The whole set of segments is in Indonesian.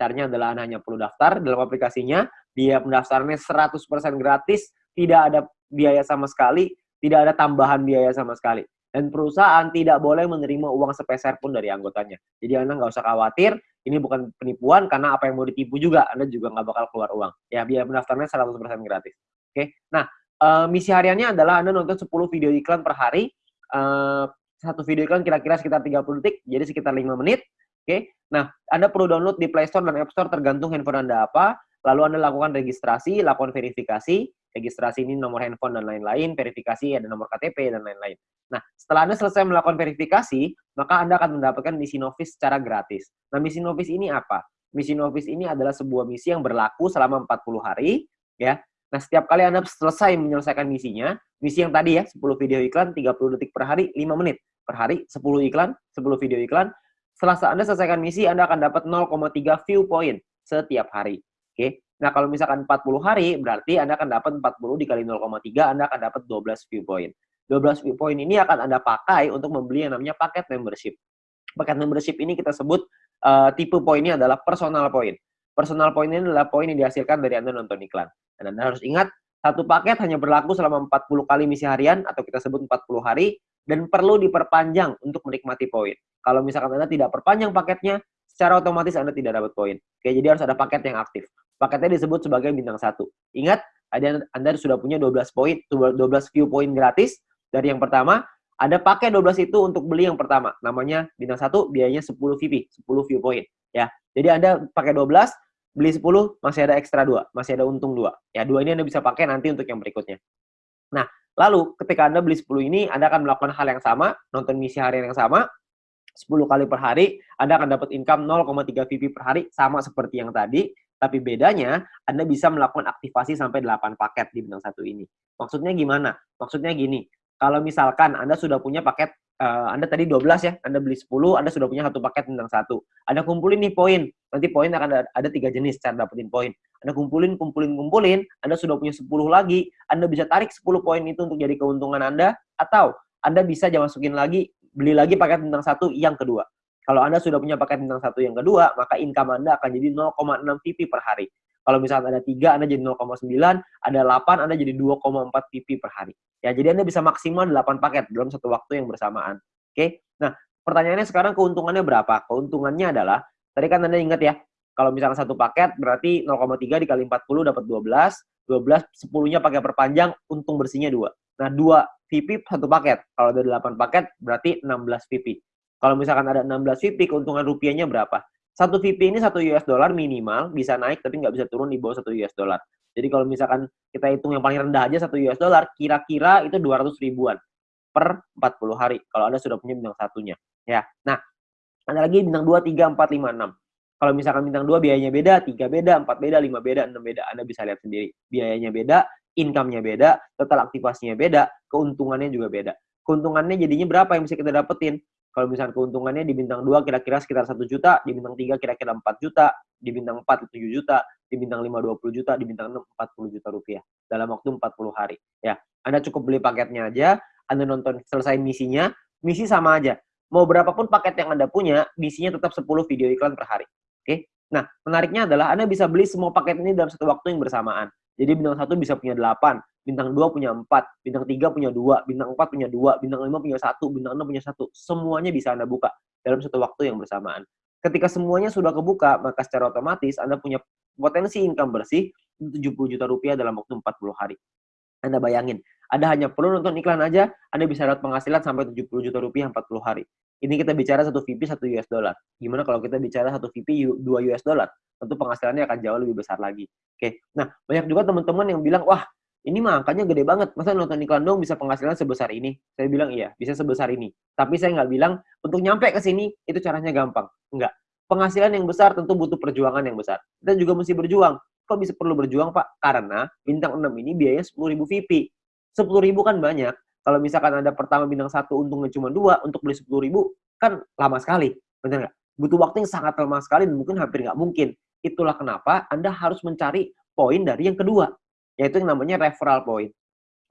Caranya adalah Anda hanya perlu daftar dalam aplikasinya, biaya pendaftarannya 100% gratis, tidak ada biaya sama sekali, tidak ada tambahan biaya sama sekali. Dan perusahaan tidak boleh menerima uang sepeser pun dari anggotanya. Jadi Anda nggak usah khawatir, ini bukan penipuan karena apa yang mau ditipu juga, Anda juga nggak bakal keluar uang. Ya, biaya pendaftarannya 100% gratis. Oke, nah eh, misi hariannya adalah Anda nonton 10 video iklan per hari, eh, satu video iklan kira-kira sekitar 30 detik, jadi sekitar 5 menit. Oke, nah Anda perlu download di Play Store dan App Store tergantung handphone Anda apa. Lalu Anda lakukan registrasi, lakukan verifikasi. Registrasi ini nomor handphone dan lain-lain, verifikasi ada nomor KTP dan lain-lain. Nah, setelah Anda selesai melakukan verifikasi, maka Anda akan mendapatkan misi novis secara gratis. Nah, misi novis ini apa? Misi novis ini adalah sebuah misi yang berlaku selama 40 hari, ya. Nah, setiap kali Anda selesai menyelesaikan misinya, misi yang tadi ya, 10 video iklan, 30 detik per hari, 5 menit per hari, 10 iklan, 10 video iklan. Setelah Anda selesaikan misi, Anda akan dapat 0,3 view point setiap hari. Oke. Nah, kalau misalkan 40 hari, berarti Anda akan dapat 40 dikali 0,3, Anda akan dapat 12 view point. 12 view point ini akan Anda pakai untuk membeli yang namanya paket membership. Paket membership ini kita sebut eh, tipe poinnya adalah personal point. Personal point ini adalah poin yang dihasilkan dari Anda nonton iklan. Dan Anda harus ingat, satu paket hanya berlaku selama 40 kali misi harian atau kita sebut 40 hari dan perlu diperpanjang untuk menikmati poin. Kalau misalkan Anda tidak perpanjang paketnya, secara otomatis Anda tidak dapat poin. Oke, jadi harus ada paket yang aktif. Paketnya disebut sebagai bintang satu. Ingat, Anda sudah punya 12 poin, 12 view point gratis dari yang pertama. Ada pakai 12 itu untuk beli yang pertama. Namanya bintang satu, biayanya 10 VP, 10 view point. Ya, jadi Anda pakai 12, beli 10, masih ada ekstra 2, masih ada untung 2. Ya, dua ini Anda bisa pakai nanti untuk yang berikutnya. Nah, lalu ketika Anda beli 10 ini, Anda akan melakukan hal yang sama, nonton misi harian yang sama, 10 kali per hari, Anda akan dapat income 0,3 VP per hari, sama seperti yang tadi, tapi bedanya, Anda bisa melakukan aktivasi sampai 8 paket di bintang satu ini. Maksudnya gimana? Maksudnya gini, kalau misalkan Anda sudah punya paket, eh, Anda tadi 12 ya, Anda beli 10, Anda sudah punya satu paket bintang satu. Anda kumpulin nih poin, nanti poin akan ada, tiga jenis cara dapetin poin. Anda kumpulin, kumpulin, kumpulin, Anda sudah punya 10 lagi, Anda bisa tarik 10 poin itu untuk jadi keuntungan Anda, atau Anda bisa jangan masukin lagi, beli lagi paket bintang satu yang kedua. Kalau Anda sudah punya paket bintang satu yang kedua, maka income Anda akan jadi 0,6 VP per hari. Kalau misalnya ada 3, Anda jadi 0,9, ada 8, Anda jadi 2,4 VP per hari. Ya, jadi Anda bisa maksimal 8 paket dalam satu waktu yang bersamaan. Oke? Nah, pertanyaannya sekarang keuntungannya berapa? Keuntungannya adalah, tadi kan Anda ingat ya, kalau misalnya satu paket berarti 0,3 dikali 40 dapat 12, 12 10-nya pakai perpanjang, untung bersihnya 2. Nah, 2 VP satu paket. Kalau ada 8 paket berarti 16 VP. Kalau misalkan ada 16 VP, keuntungan rupiahnya berapa? Satu VP ini satu US dollar minimal, bisa naik tapi nggak bisa turun di bawah satu US dollar. Jadi kalau misalkan kita hitung yang paling rendah aja satu US dollar, kira-kira itu 200 ribuan per 40 hari. Kalau Anda sudah punya bintang satunya. Ya. Nah, ada lagi bintang 2, 3, 4, 5, 6. Kalau misalkan bintang 2 biayanya beda, 3 beda, 4 beda, 5 beda, 6 beda. Anda bisa lihat sendiri. Biayanya beda, income-nya beda, total aktivasinya beda, keuntungannya juga beda. Keuntungannya jadinya berapa yang bisa kita dapetin? Kalau misalnya keuntungannya di bintang 2 kira-kira sekitar 1 juta, di bintang 3 kira-kira 4 juta, di bintang 4 7 juta, di bintang 5 20 juta, di bintang 6 40 juta rupiah dalam waktu 40 hari. Ya, Anda cukup beli paketnya aja, Anda nonton selesai misinya, misi sama aja. Mau berapapun paket yang Anda punya, misinya tetap 10 video iklan per hari. Oke? Nah, menariknya adalah Anda bisa beli semua paket ini dalam satu waktu yang bersamaan. Jadi bintang 1 bisa punya 8, bintang 2 punya 4, bintang 3 punya 2, bintang 4 punya 2, bintang 5 punya 1, bintang 6 punya 1. Semuanya bisa Anda buka dalam satu waktu yang bersamaan. Ketika semuanya sudah kebuka, maka secara otomatis Anda punya potensi income bersih 70 juta rupiah dalam waktu 40 hari. Anda bayangin, Anda hanya perlu nonton iklan aja, Anda bisa dapat penghasilan sampai 70 juta rupiah 40 hari. Ini kita bicara satu VP satu US dollar. Gimana kalau kita bicara satu VP 2 US dollar? Tentu penghasilannya akan jauh lebih besar lagi. Oke. Nah, banyak juga teman-teman yang bilang, "Wah, ini mah angkanya gede banget. Masa nonton iklan dong bisa penghasilan sebesar ini?" Saya bilang, "Iya, bisa sebesar ini." Tapi saya nggak bilang untuk nyampe ke sini itu caranya gampang. Enggak. Penghasilan yang besar tentu butuh perjuangan yang besar. Kita juga mesti berjuang. Kok bisa perlu berjuang, Pak? Karena bintang 6 ini biayanya 10.000 VP. 10.000 kan banyak. Kalau misalkan Anda pertama bintang satu untungnya cuma dua, untuk beli 10.000 kan lama sekali. Benar nggak? Butuh waktu yang sangat lama sekali dan mungkin hampir nggak mungkin. Itulah kenapa Anda harus mencari poin dari yang kedua, yaitu yang namanya referral point.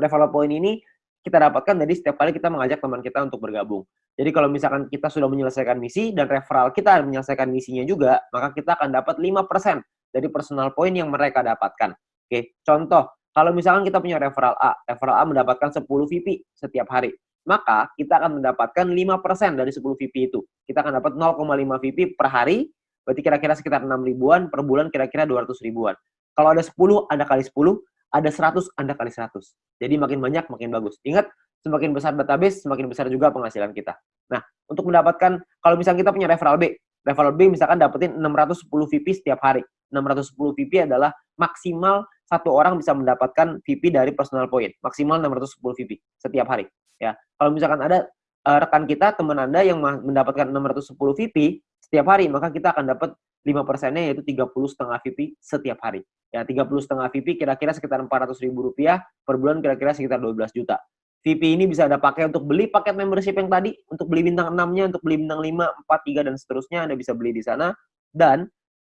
Referral point ini kita dapatkan dari setiap kali kita mengajak teman kita untuk bergabung. Jadi kalau misalkan kita sudah menyelesaikan misi dan referral kita menyelesaikan misinya juga, maka kita akan dapat 5% dari personal point yang mereka dapatkan. Oke, contoh, kalau misalkan kita punya referral A, referral A mendapatkan 10 VP setiap hari, maka kita akan mendapatkan 5% dari 10 VP itu. Kita akan dapat 0,5 VP per hari, berarti kira-kira sekitar 6 ribuan, per bulan kira-kira 200 ribuan. Kalau ada 10, Anda kali 10, ada 100, Anda kali 100. Jadi makin banyak, makin bagus. Ingat, semakin besar database, semakin besar juga penghasilan kita. Nah, untuk mendapatkan, kalau misalnya kita punya referral B, referral B misalkan dapetin 610 VP setiap hari. 610 VP adalah maksimal satu orang bisa mendapatkan VP dari personal point. Maksimal 610 VP setiap hari. Ya, Kalau misalkan ada uh, rekan kita, teman Anda yang mendapatkan 610 VP setiap hari, maka kita akan dapat 5 persennya yaitu 30 setengah VP setiap hari. Ya, 30 setengah VP kira-kira sekitar 400 ribu rupiah, per bulan kira-kira sekitar 12 juta. VP ini bisa Anda pakai untuk beli paket membership yang tadi, untuk beli bintang 6-nya, untuk beli bintang 5, 4, 3, dan seterusnya, Anda bisa beli di sana. Dan,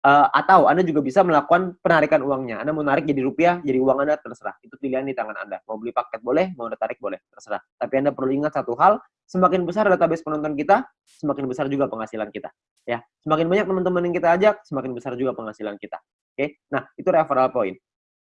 uh, atau Anda juga bisa melakukan penarikan uangnya. Anda mau narik jadi rupiah, jadi uang Anda, terserah. Itu pilihan di tangan Anda. Mau beli paket boleh, mau Anda tarik boleh, terserah. Tapi Anda perlu ingat satu hal, semakin besar database penonton kita, semakin besar juga penghasilan kita. Ya, semakin banyak teman-teman yang kita ajak, semakin besar juga penghasilan kita. Oke, nah itu referral point.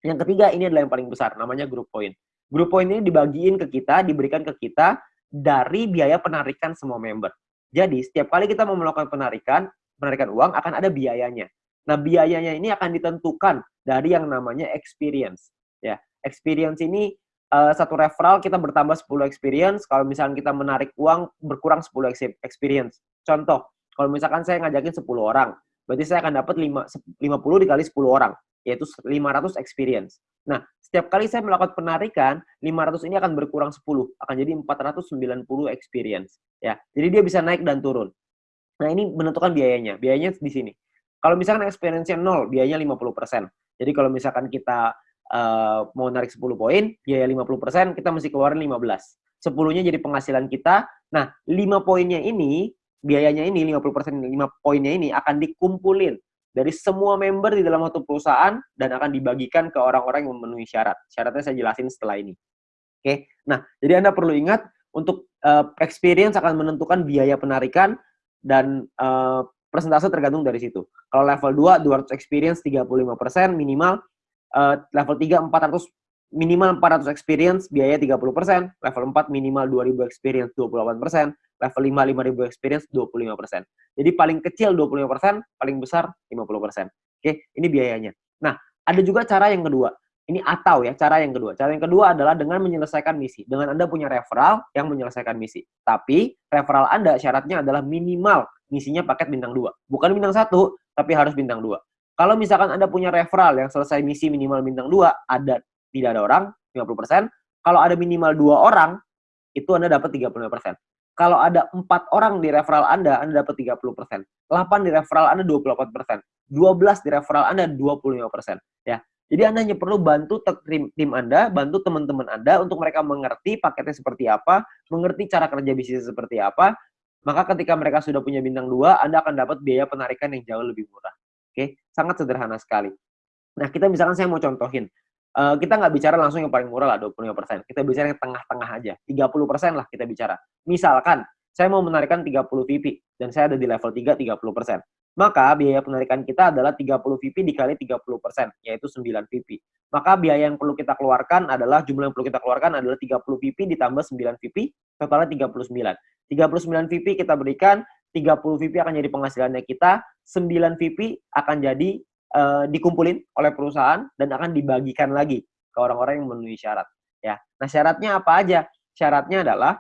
Yang ketiga ini adalah yang paling besar, namanya group point. Group point ini dibagiin ke kita, diberikan ke kita dari biaya penarikan semua member. Jadi setiap kali kita mau melakukan penarikan, penarikan uang akan ada biayanya. Nah biayanya ini akan ditentukan dari yang namanya experience. Ya, experience ini uh, satu referral kita bertambah 10 experience, kalau misalnya kita menarik uang berkurang 10 experience. Contoh, kalau misalkan saya ngajakin 10 orang, berarti saya akan dapat 5, 50 dikali 10 orang, yaitu 500 experience. Nah, setiap kali saya melakukan penarikan, 500 ini akan berkurang 10, akan jadi 490 experience. Ya, jadi dia bisa naik dan turun. Nah, ini menentukan biayanya. Biayanya di sini. Kalau misalkan experience-nya 0, biayanya 50%. Jadi kalau misalkan kita uh, mau narik 10 poin, biaya 50%, kita mesti keluarin 15. 10-nya jadi penghasilan kita. Nah, 5 poinnya ini, biayanya ini, 50% 5 poinnya ini akan dikumpulin dari semua member di dalam satu perusahaan dan akan dibagikan ke orang-orang yang memenuhi syarat. Syaratnya saya jelasin setelah ini. Oke, nah jadi Anda perlu ingat untuk uh, experience akan menentukan biaya penarikan dan uh, persentase tergantung dari situ. Kalau level 2, 200 experience 35% minimal, uh, level 3 400 minimal 400 experience biaya 30%, level 4 minimal 2000 experience 28%, level 5 5000 experience 25%. Jadi paling kecil 25%, paling besar 50%. Oke, ini biayanya. Nah, ada juga cara yang kedua. Ini atau ya, cara yang kedua. Cara yang kedua adalah dengan menyelesaikan misi. Dengan Anda punya referral yang menyelesaikan misi. Tapi referral Anda syaratnya adalah minimal misinya paket bintang 2. Bukan bintang 1, tapi harus bintang 2. Kalau misalkan Anda punya referral yang selesai misi minimal bintang 2, ada tidak ada orang 50%. Kalau ada minimal dua orang, itu Anda dapat 35%. Kalau ada empat orang di referral Anda, Anda dapat 30%. 8 di referral Anda 28%. 12 di referral Anda 25%. Ya. Jadi Anda hanya perlu bantu tim, tim Anda, bantu teman-teman Anda untuk mereka mengerti paketnya seperti apa, mengerti cara kerja bisnis seperti apa, maka ketika mereka sudah punya bintang 2, Anda akan dapat biaya penarikan yang jauh lebih murah. Oke, sangat sederhana sekali. Nah, kita misalkan saya mau contohin. Uh, kita nggak bicara langsung yang paling murah lah, 25%. Kita bicara yang tengah-tengah aja. 30% lah kita bicara. Misalkan, saya mau menarikan 30 VP, dan saya ada di level 3, 30%. Maka biaya penarikan kita adalah 30 VP dikali 30%, yaitu 9 VP. Maka biaya yang perlu kita keluarkan adalah, jumlah yang perlu kita keluarkan adalah 30 VP ditambah 9 VP, totalnya 39. 39 VP kita berikan, 30 VP akan jadi penghasilannya kita, 9 VP akan jadi uh, dikumpulin oleh perusahaan dan akan dibagikan lagi ke orang-orang yang memenuhi syarat. Ya, nah syaratnya apa aja? Syaratnya adalah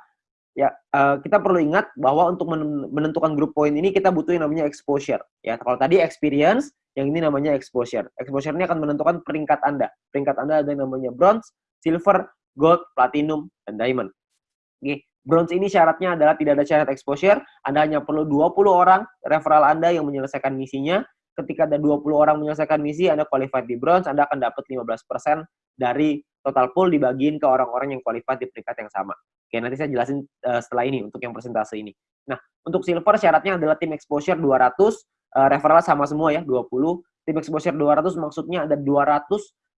ya uh, kita perlu ingat bahwa untuk menentukan grup poin ini kita butuh yang namanya exposure. Ya, kalau tadi experience, yang ini namanya exposure. Exposure ini akan menentukan peringkat Anda. Peringkat Anda ada yang namanya bronze, silver, gold, platinum, dan diamond. Oke, Bronze ini syaratnya adalah tidak ada syarat exposure, Anda hanya perlu 20 orang referral Anda yang menyelesaikan misinya. Ketika ada 20 orang menyelesaikan misi, Anda qualified di bronze, Anda akan dapat 15% dari total pool dibagiin ke orang-orang yang qualified di peringkat yang sama. Oke, nanti saya jelasin uh, setelah ini untuk yang persentase ini. Nah, untuk silver syaratnya adalah tim exposure 200, uh, eh, referral sama semua ya, 20. Tim exposure 200 maksudnya ada 200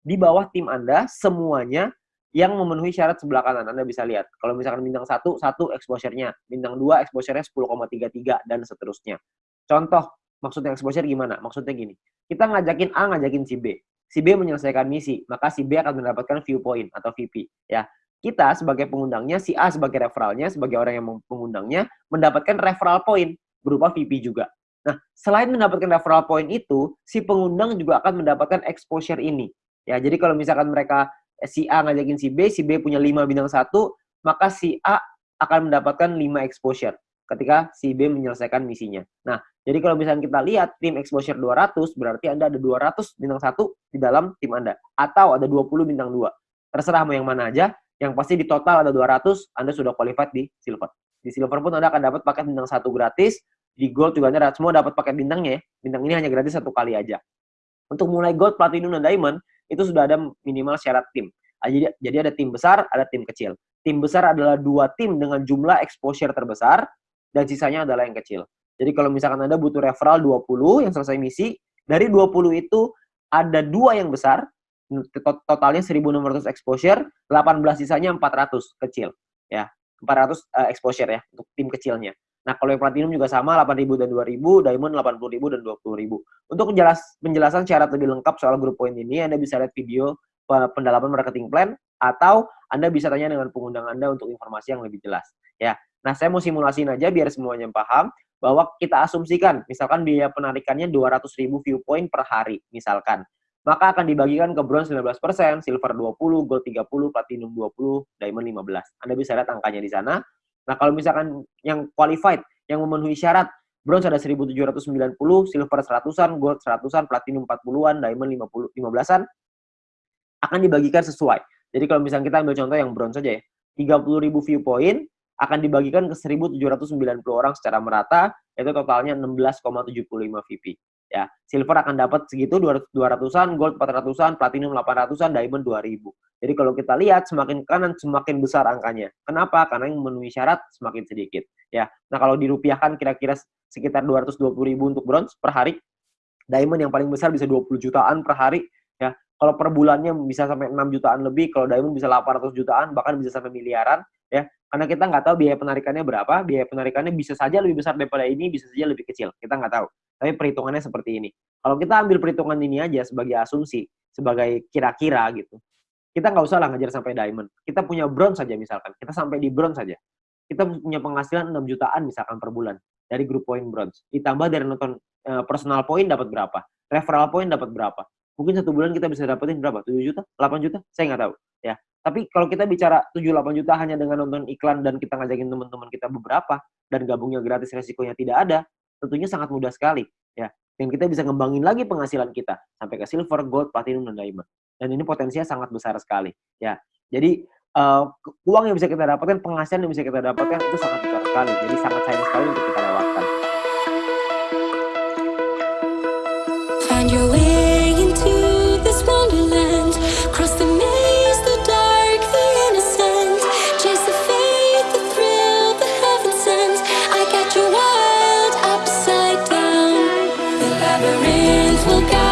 di bawah tim Anda semuanya yang memenuhi syarat sebelah kanan. Anda bisa lihat. Kalau misalkan bintang 1, 1 exposure-nya. Bintang 2 exposure-nya 10,33 dan seterusnya. Contoh, maksudnya exposure gimana? Maksudnya gini. Kita ngajakin A, ngajakin si B. Si B menyelesaikan misi, maka si B akan mendapatkan viewpoint atau VP. Ya, kita sebagai pengundangnya, si A sebagai referralnya, sebagai orang yang mengundangnya, mendapatkan referral point berupa VP juga. Nah, selain mendapatkan referral point itu, si pengundang juga akan mendapatkan exposure ini. Ya, jadi kalau misalkan mereka Eh, si A ngajakin si B, si B punya 5 bintang satu, maka si A akan mendapatkan 5 exposure ketika si B menyelesaikan misinya. Nah, jadi kalau misalnya kita lihat tim exposure 200, berarti Anda ada 200 bintang satu di dalam tim Anda. Atau ada 20 bintang 2. Terserah mau yang mana aja, yang pasti di total ada 200, Anda sudah qualified di silver. Di silver pun Anda akan dapat paket bintang satu gratis, di gold juga Anda semua dapat paket bintangnya ya. Bintang ini hanya gratis satu kali aja. Untuk mulai gold, platinum, dan diamond, itu sudah ada minimal syarat tim. Ah, jadi, jadi ada tim besar, ada tim kecil. Tim besar adalah dua tim dengan jumlah exposure terbesar, dan sisanya adalah yang kecil. Jadi kalau misalkan Anda butuh referral 20 yang selesai misi, dari 20 itu ada dua yang besar, totalnya 1.600 exposure, 18 sisanya 400 kecil. ya 400 uh, eh, exposure ya, untuk tim kecilnya. Nah, kalau yang platinum juga sama, 8.000 dan 2.000, diamond 80.000 dan 20.000. Untuk menjelas, penjelasan syarat lebih lengkap soal grup poin ini, Anda bisa lihat video pendalaman marketing plan, atau Anda bisa tanya dengan pengundang Anda untuk informasi yang lebih jelas. Ya, Nah, saya mau simulasiin aja biar semuanya paham, bahwa kita asumsikan, misalkan biaya penarikannya 200.000 viewpoint per hari, misalkan. Maka akan dibagikan ke bronze 19%, silver 20, gold 30, platinum 20, diamond 15. Anda bisa lihat angkanya di sana. Nah, kalau misalkan yang qualified, yang memenuhi syarat, bronze ada 1790, silver 100-an, gold 100-an, platinum 40-an, diamond 50, 15-an, akan dibagikan sesuai. Jadi kalau misalnya kita ambil contoh yang bronze saja ya, 30.000 viewpoint akan dibagikan ke 1.790 orang secara merata, itu totalnya 16,75 VP. Ya, silver akan dapat segitu 200-an, gold 400-an, platinum 800-an, diamond 2000. Jadi kalau kita lihat semakin kanan semakin besar angkanya. Kenapa? Karena yang memenuhi syarat semakin sedikit. Ya. Nah, kalau dirupiahkan kira-kira sekitar 220 ribu untuk bronze per hari. Diamond yang paling besar bisa 20 jutaan per hari. Ya. Kalau per bulannya bisa sampai 6 jutaan lebih, kalau diamond bisa 800 jutaan, bahkan bisa sampai miliaran. Karena kita nggak tahu biaya penarikannya berapa, biaya penarikannya bisa saja lebih besar daripada ini, bisa saja lebih kecil. Kita nggak tahu. Tapi perhitungannya seperti ini. Kalau kita ambil perhitungan ini aja sebagai asumsi, sebagai kira-kira gitu, kita nggak usah lah ngajar sampai diamond. Kita punya bronze saja misalkan. Kita sampai di bronze saja. Kita punya penghasilan 6 jutaan misalkan per bulan dari grup point bronze. Ditambah dari nonton uh, personal point dapat berapa? Referral point dapat berapa? Mungkin satu bulan kita bisa dapetin berapa? 7 juta? 8 juta? Saya nggak tahu. Ya, tapi kalau kita bicara 7-8 juta hanya dengan nonton iklan dan kita ngajakin teman-teman kita beberapa dan gabungnya gratis resikonya tidak ada, tentunya sangat mudah sekali ya. Dan kita bisa ngembangin lagi penghasilan kita sampai ke silver, gold, platinum dan diamond. Dan ini potensinya sangat besar sekali ya. Jadi uh, uang yang bisa kita dapatkan, penghasilan yang bisa kita dapatkan itu sangat besar sekali. Jadi sangat sayang sekali untuk kita lewatkan. Find your gatherings will gather.